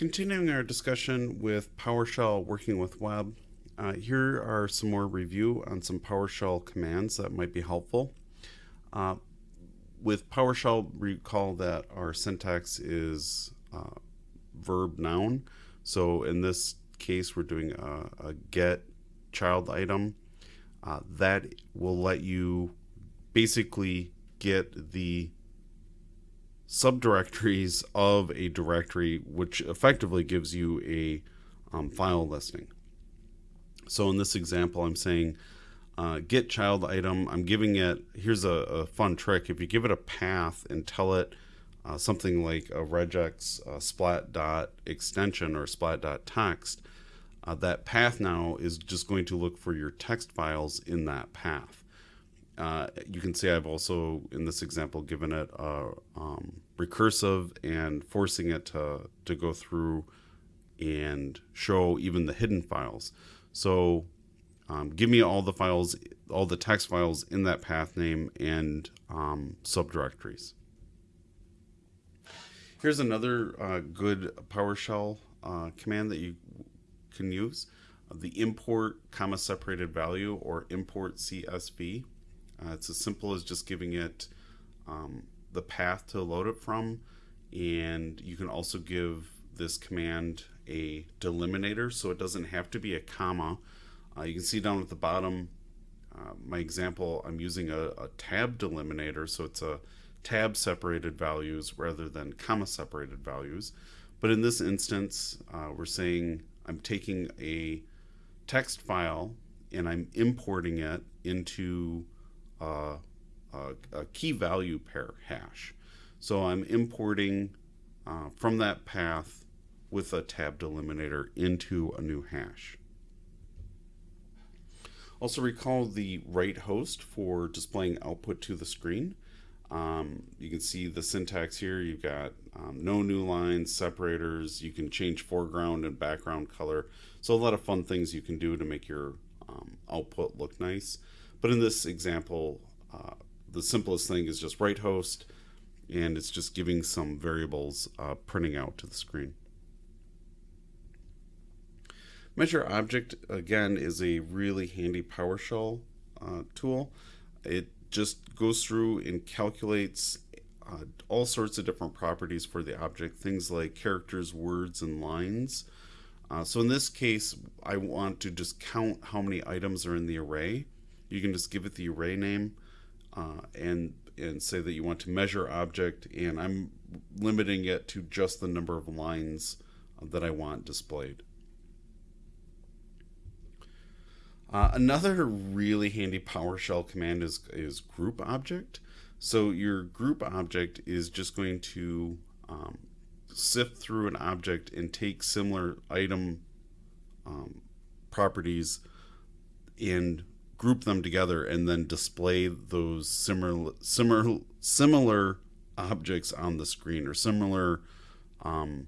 Continuing our discussion with PowerShell working with web, uh, here are some more review on some PowerShell commands that might be helpful. Uh, with PowerShell, recall that our syntax is uh, verb noun. So in this case, we're doing a, a get child item. Uh, that will let you basically get the subdirectories of a directory, which effectively gives you a um, file listing. So in this example, I'm saying uh, get child item. I'm giving it, here's a, a, fun trick. If you give it a path and tell it uh, something like a regex uh, splat dot extension or splat dot text, uh, that path now is just going to look for your text files in that path. Uh, you can see I've also, in this example, given it a um, recursive and forcing it to, to go through and show even the hidden files. So um, give me all the files, all the text files in that path name and um, subdirectories. Here's another uh, good PowerShell uh, command that you can use. the import comma separated value or import CSV. Uh, it's as simple as just giving it um, the path to load it from and you can also give this command a delimiter so it doesn't have to be a comma. Uh, you can see down at the bottom uh, my example I'm using a, a, tab delimiter so it's a tab separated values rather than comma separated values but in this instance uh, we're saying I'm taking a text file and I'm importing it into a, a key value pair hash. So I'm importing uh, from that path with a tab delimiter into a new hash. Also recall the write host for displaying output to the screen. Um, you can see the syntax here. You've got um, no new lines, separators. You can change foreground and background color. So a lot of fun things you can do to make your um, output look nice. But in this example, uh, the simplest thing is just write host and it's just giving some variables uh, printing out to the screen. Measure object again is a really handy PowerShell uh, tool. It just goes through and calculates uh, all sorts of different properties for the object, things like characters, words, and lines. Uh, so in this case, I want to just count how many items are in the array. You can just give it the array name uh, and and say that you want to measure object and I'm limiting it to just the number of lines that I want displayed. Uh, another really handy PowerShell command is, is group object. So your group object is just going to um, sift through an object and take similar item um, properties and group them together and then display those similar similar similar objects on the screen or similar um,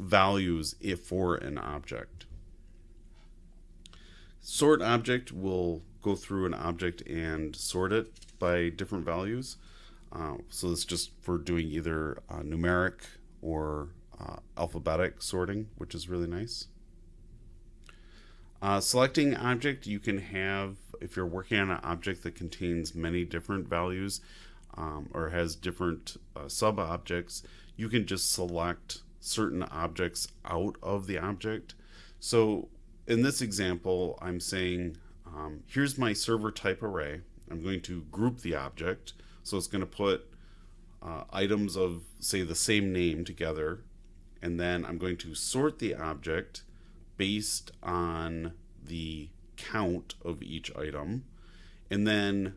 values if for an object. Sort object will go through an object and sort it by different values. Uh, so it's just for doing either uh, numeric or uh, alphabetic sorting, which is really nice. Uh, selecting object, you can have, if you're working on an object that contains many different values um, or has different uh, sub-objects, you can just select certain objects out of the object. So in this example, I'm saying, um, here's my server type array. I'm going to group the object. So it's going to put uh, items of, say, the same name together. And then I'm going to sort the object based on the count of each item. And then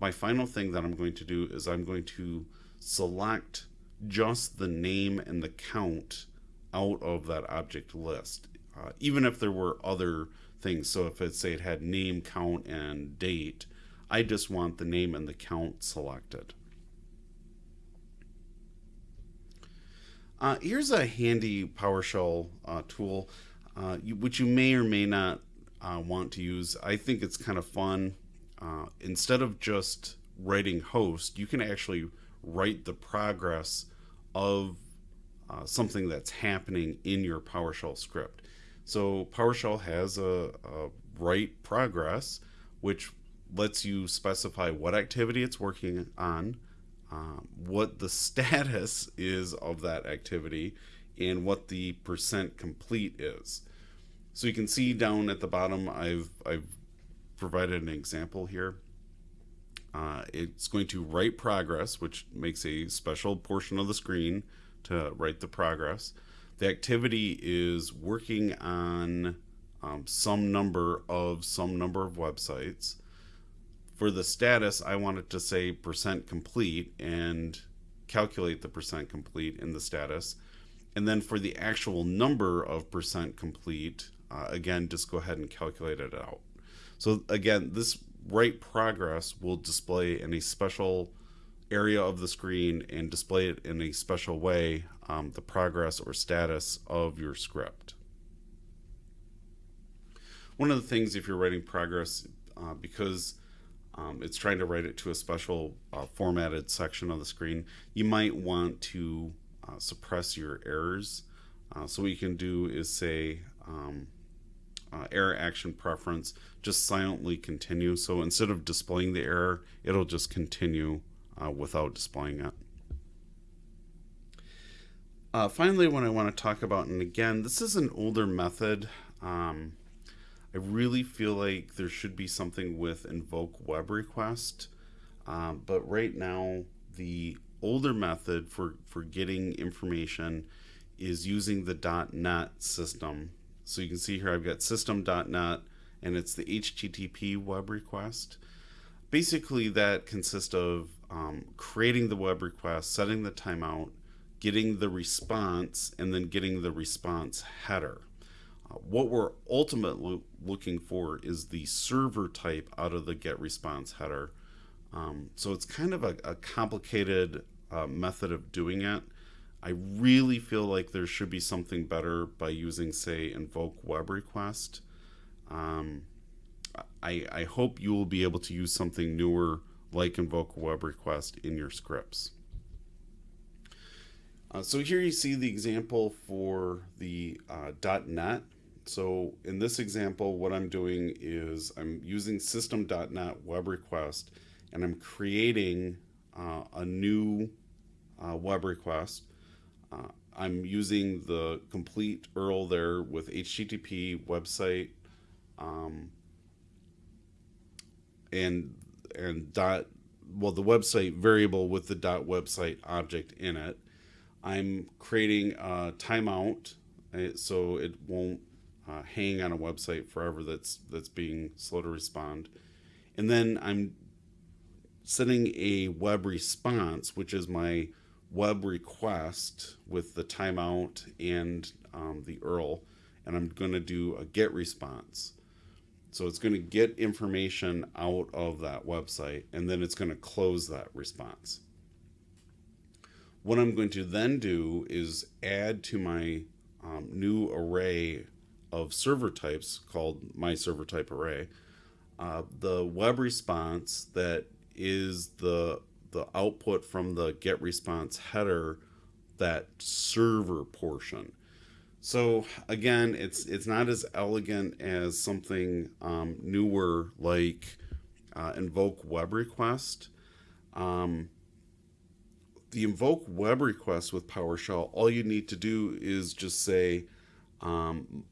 my final thing that I'm going to do is I'm going to select just the name and the count out of that object list, uh, even if there were other things. So if it say it had name, count, and date, I just want the name and the count selected. Uh, here's a handy PowerShell uh, tool uh, you, which you may or may not uh, want to use. I think it's kind of fun. Uh, instead of just writing host, you can actually write the progress of uh, something that's happening in your PowerShell script. So PowerShell has a, a write progress, which lets you specify what activity it's working on, um, what the status is of that activity, and what the percent complete is. So you can see down at the bottom, I've, I've provided an example here. Uh, it's going to write progress, which makes a special portion of the screen to write the progress. The activity is working on um, some number of some number of websites. For the status, I want it to say percent complete and calculate the percent complete in the status. And then for the actual number of percent complete, uh, again, just go ahead and calculate it out. So again, this write progress will display in a special area of the screen and display it in a special way, um, the progress or status of your script. One of the things if you're writing progress, uh, because um, it's trying to write it to a special uh, formatted section of the screen, you might want to uh, suppress your errors. Uh, so what you can do is say um, uh, error action preference, just silently continue. So instead of displaying the error, it'll just continue uh, without displaying it. Uh, finally, what I want to talk about, and again, this is an older method. Um, I really feel like there should be something with invoke web request, um, but right now the older method for, for getting information is using the .NET system. So you can see here I've got system.net and it's the HTTP web request. Basically that consists of um, creating the web request, setting the timeout, getting the response, and then getting the response header. Uh, what we're ultimately looking for is the server type out of the get response header. Um, so it's kind of a, a complicated uh, method of doing it. I really feel like there should be something better by using, say, invoke web request. Um, I, I hope you will be able to use something newer like invoke web request in your scripts. Uh, so here you see the example for the uh, .NET. So in this example, what I'm doing is I'm using system.net web request and I'm creating uh, a new uh, web request. Uh, I'm using the complete URL there with HTTP website um, and and dot well the website variable with the dot website object in it. I'm creating a timeout uh, so it won't uh, hang on a website forever that's that's being slow to respond. And then I'm setting a web response, which is my web request with the timeout and um, the URL, and I'm going to do a get response. So it's going to get information out of that website and then it's going to close that response. What I'm going to then do is add to my um, new array of server types called my server type array uh, the web response that is the the output from the get response header that server portion so again, it's it's not as elegant as something um, newer like uh, invoke web request. Um, the invoke web request with PowerShell, all you need to do is just say, um,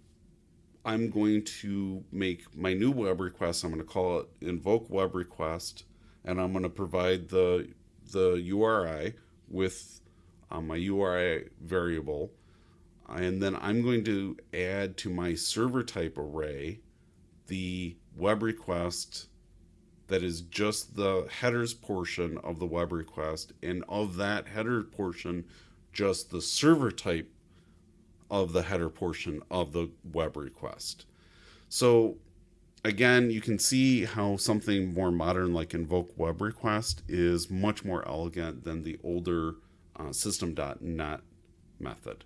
I'm going to make my new web request. I'm going to call it invoke web request, and I'm going to provide the the URI with uh, my URI variable. And then I'm going to add to my server type array the web request that is just the headers portion of the web request and of that header portion just the server type of the header portion of the web request. So again you can see how something more modern like invoke web request is much more elegant than the older uh, system.net method